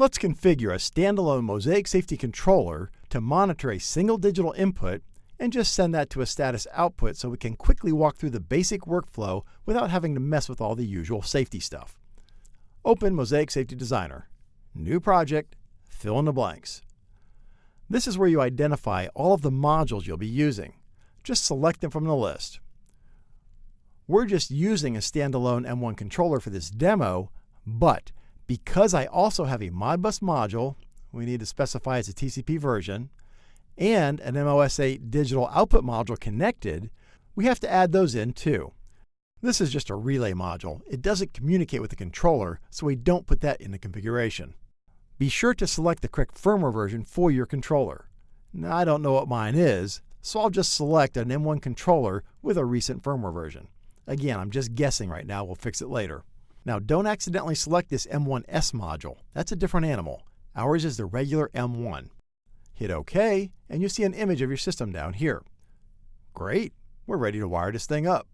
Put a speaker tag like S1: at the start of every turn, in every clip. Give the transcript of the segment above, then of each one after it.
S1: Let's configure a standalone Mosaic Safety controller to monitor a single digital input and just send that to a status output so we can quickly walk through the basic workflow without having to mess with all the usual safety stuff. Open Mosaic Safety Designer. New project, fill in the blanks. This is where you identify all of the modules you'll be using. Just select them from the list. We're just using a standalone M1 controller for this demo, but because I also have a Modbus module, we need to specify it's a TCP version, and an MOS8 digital output module connected, we have to add those in too. This is just a relay module. It doesn't communicate with the controller, so we don't put that in the configuration. Be sure to select the correct firmware version for your controller. Now, I don't know what mine is, so I'll just select an M1 controller with a recent firmware version. Again, I'm just guessing right now, we'll fix it later. Now don't accidentally select this M1S module. That's a different animal. Ours is the regular M1. Hit OK, and you see an image of your system down here. Great, we're ready to wire this thing up.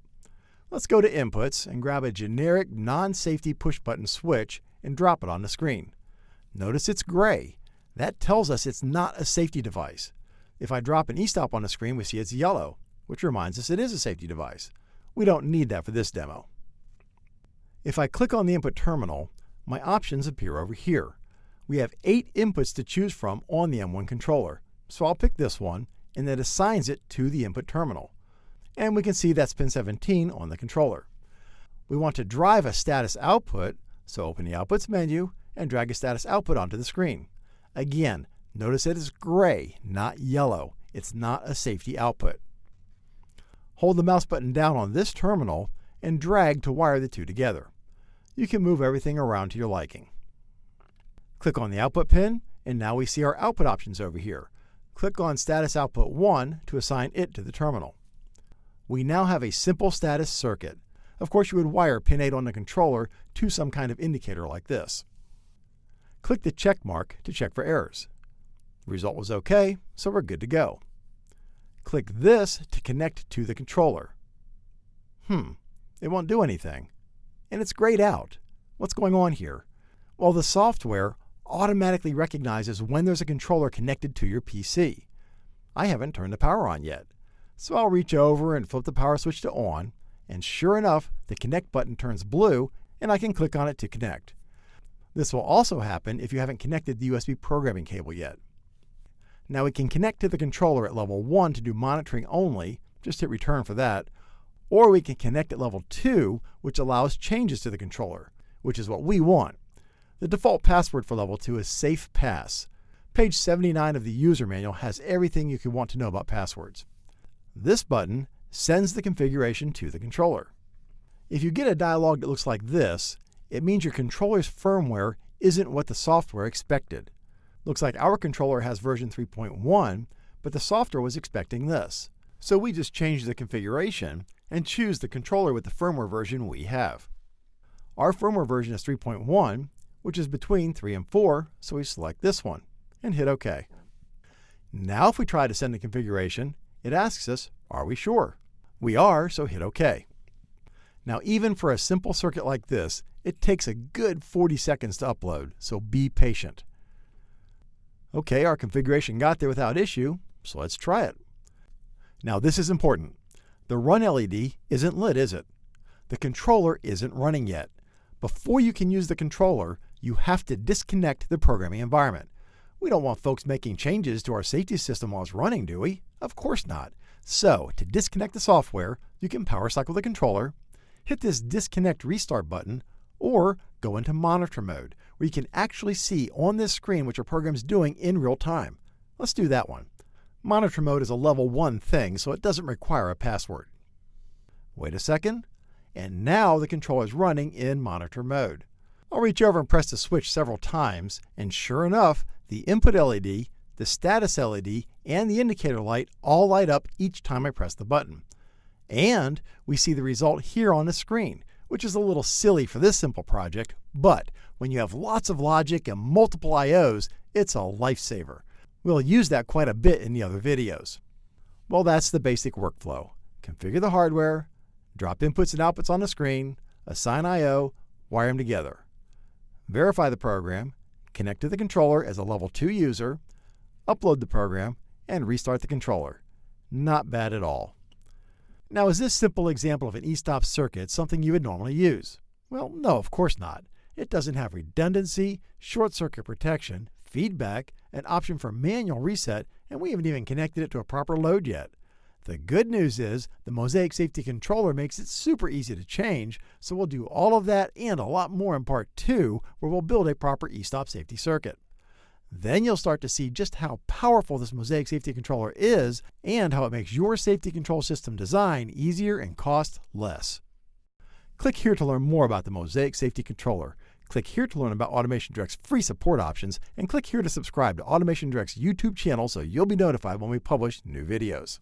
S1: Let's go to Inputs and grab a generic non-safety push-button switch and drop it on the screen. Notice it's gray. That tells us it's not a safety device. If I drop an e-stop on the screen, we see it's yellow, which reminds us it is a safety device. We don't need that for this demo. If I click on the input terminal, my options appear over here. We have eight inputs to choose from on the M1 controller, so I'll pick this one and that assigns it to the input terminal. And we can see that's pin 17 on the controller. We want to drive a status output, so open the Outputs menu and drag a status output onto the screen. Again, notice it is gray, not yellow. It's not a safety output. Hold the mouse button down on this terminal and drag to wire the two together you can move everything around to your liking. Click on the output pin, and now we see our output options over here. Click on Status Output 1 to assign it to the terminal. We now have a simple status circuit. Of course, you would wire pin 8 on the controller to some kind of indicator like this. Click the check mark to check for errors. The result was OK, so we're good to go. Click this to connect to the controller. Hmm, it won't do anything and it's grayed out. What's going on here? Well, the software automatically recognizes when there's a controller connected to your PC. I haven't turned the power on yet. So I'll reach over and flip the power switch to on, and sure enough, the connect button turns blue and I can click on it to connect. This will also happen if you haven't connected the USB programming cable yet. Now we can connect to the controller at level 1 to do monitoring only, just hit return for that, or we can connect at level 2, which allows changes to the controller, which is what we want. The default password for level 2 is SafePass. Page 79 of the user manual has everything you could want to know about passwords. This button sends the configuration to the controller. If you get a dialog that looks like this, it means your controller's firmware isn't what the software expected. Looks like our controller has version 3.1, but the software was expecting this. So we just changed the configuration and choose the controller with the firmware version we have. Our firmware version is 3.1, which is between 3 and 4, so we select this one and hit OK. Now if we try to send the configuration, it asks us, are we sure? We are, so hit OK. Now even for a simple circuit like this, it takes a good 40 seconds to upload, so be patient. OK, our configuration got there without issue, so let's try it. Now this is important. The run LED isn't lit, is it? The controller isn't running yet. Before you can use the controller, you have to disconnect the programming environment. We don't want folks making changes to our safety system while it's running, do we? Of course not. So, to disconnect the software, you can power cycle the controller, hit this disconnect restart button, or go into monitor mode, where you can actually see on this screen what your program is doing in real time. Let's do that one. Monitor mode is a level 1 thing, so it doesn't require a password. Wait a second, and now the controller is running in monitor mode. I'll reach over and press the switch several times, and sure enough, the input LED, the status LED, and the indicator light all light up each time I press the button. And we see the result here on the screen, which is a little silly for this simple project, but when you have lots of logic and multiple IOs, it's a lifesaver. We'll use that quite a bit in the other videos. Well, that's the basic workflow. Configure the hardware, drop inputs and outputs on the screen, assign I.O., wire them together. Verify the program, connect to the controller as a level 2 user, upload the program, and restart the controller. Not bad at all. Now, is this simple example of an e-stop circuit something you would normally use? Well, no, of course not. It doesn't have redundancy, short circuit protection, feedback, an option for manual reset, and we haven't even connected it to a proper load yet. The good news is the Mosaic Safety Controller makes it super easy to change, so we'll do all of that and a lot more in part 2 where we'll build a proper e-stop safety circuit. Then you'll start to see just how powerful this Mosaic Safety Controller is and how it makes your safety control system design easier and cost less. Click here to learn more about the Mosaic Safety Controller. Click here to learn about Automation Direct's free support options, and click here to subscribe to Automation Direct's YouTube channel so you'll be notified when we publish new videos.